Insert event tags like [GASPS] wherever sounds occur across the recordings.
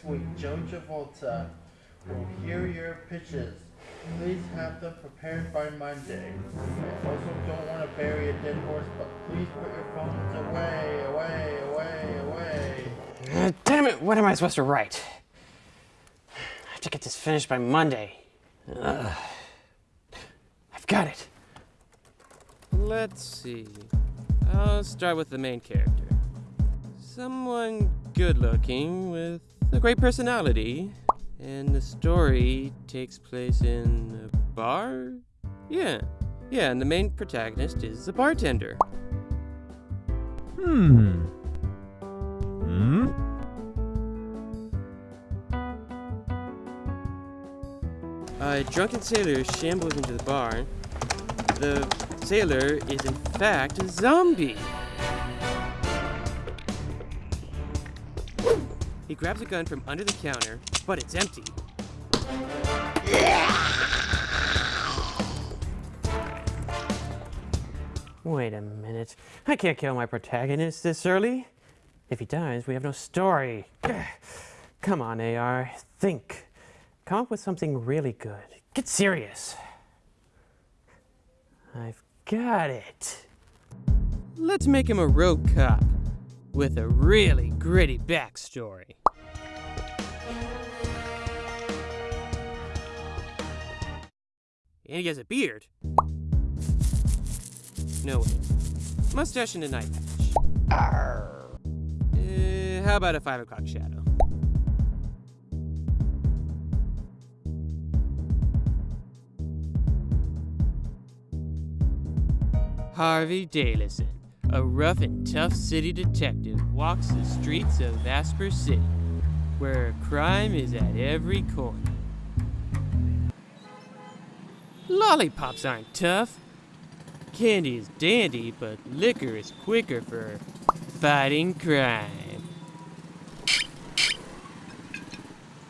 next week, Joe Travolta will hear your pitches. Please have them prepared by Monday. I also don't want to bury a dead horse, but please put your phones away, away, away, away. Uh, damn it, what am I supposed to write? I have to get this finished by Monday. Ugh. I've got it. Let's see. I'll start with the main character. Someone good looking with a great personality. And the story takes place in a bar? Yeah. Yeah, and the main protagonist is a bartender. Hmm. Hmm? A drunken sailor shambles into the bar. The sailor is in fact a zombie. He grabs a gun from under the counter, but it's empty. Wait a minute. I can't kill my protagonist this early. If he dies, we have no story. [SIGHS] Come on, AR. Think. Come up with something really good. Get serious. I've got it. Let's make him a rogue cop with a really gritty backstory. And he has a beard. No way. Mustache and a night patch. Uh, how about a 5 o'clock shadow? Harvey Dailison, a rough and tough city detective, walks the streets of Asper City, where crime is at every corner. Lollipops aren't tough. Candy is dandy, but liquor is quicker for fighting crime.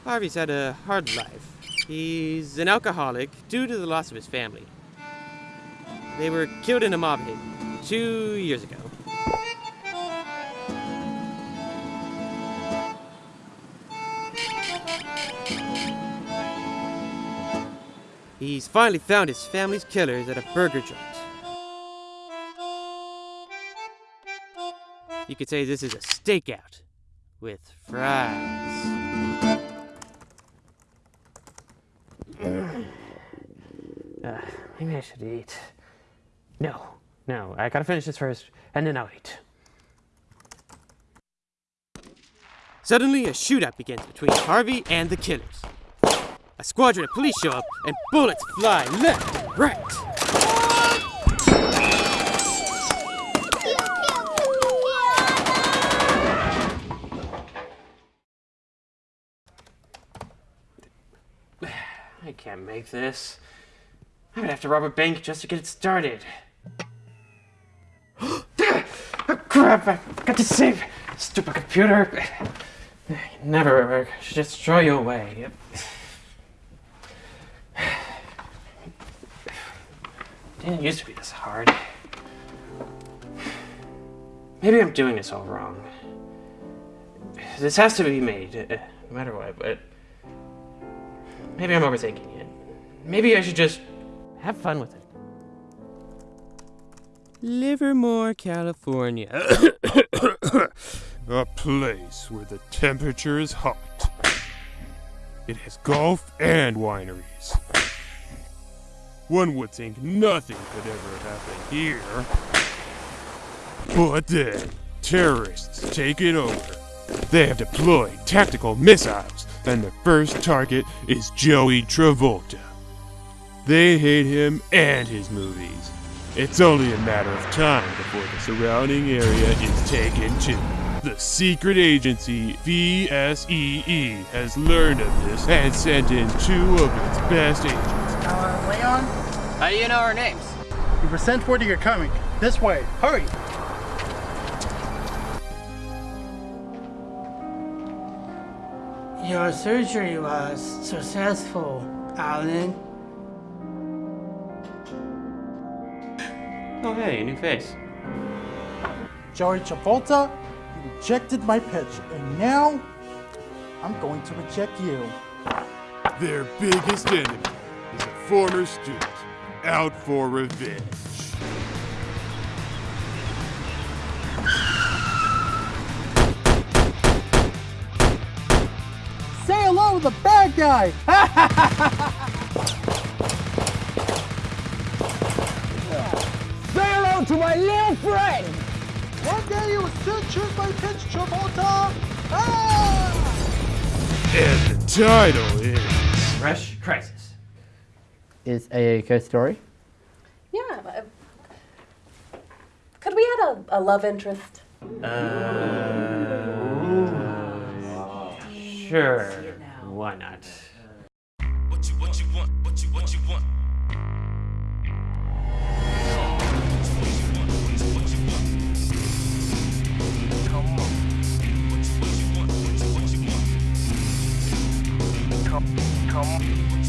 Harvey's had a hard life. He's an alcoholic due to the loss of his family. They were killed in a mob hit two years ago. He's finally found his family's killers at a burger joint. You could say this is a stakeout with fries. Uh, maybe I should eat. No, no, I gotta finish this first, and then I'll eat. Suddenly, a shootout begins between Harvey and the killers. A squadron of police show up, and bullets fly left and right. [SIGHS] I can't make this. I'm gonna have to rob a bank just to get it started. oh, [GASPS] Crap! I got to save! Stupid computer! [SIGHS] Never work. Should just throw you away. Didn't used to be this hard. Maybe I'm doing this all wrong. This has to be made, uh, no matter what, but maybe I'm overthinking it. Maybe I should just have fun with it. Livermore, California. [COUGHS] A place where the temperature is hot. It has golf and wineries. One would think nothing could ever happen here. But then, terrorists take it over. They have deployed tactical missiles, and the first target is Joey Travolta. They hate him and his movies. It's only a matter of time before the surrounding area is taken too. The secret agency VSEE has learned of this and sent in two of its best agents. Uh, Leon, How do you know our names? we were sent word you're coming. This way, hurry! Your surgery was successful, Alan. Oh hey, new face. Joey Travolta, you rejected my pitch, and now I'm going to reject you. Their biggest enemy is a former student out for revenge. Say hello to the bad guy! [LAUGHS] Say hello to my little friend! One day you will still choose my pitch, Travolta! Ah! And the title is Fresh Crisis. Is a ghost story? Yeah. uh, Could we add a, a love interest? Sure. Why not? What you what you want? What you what you want? Come on.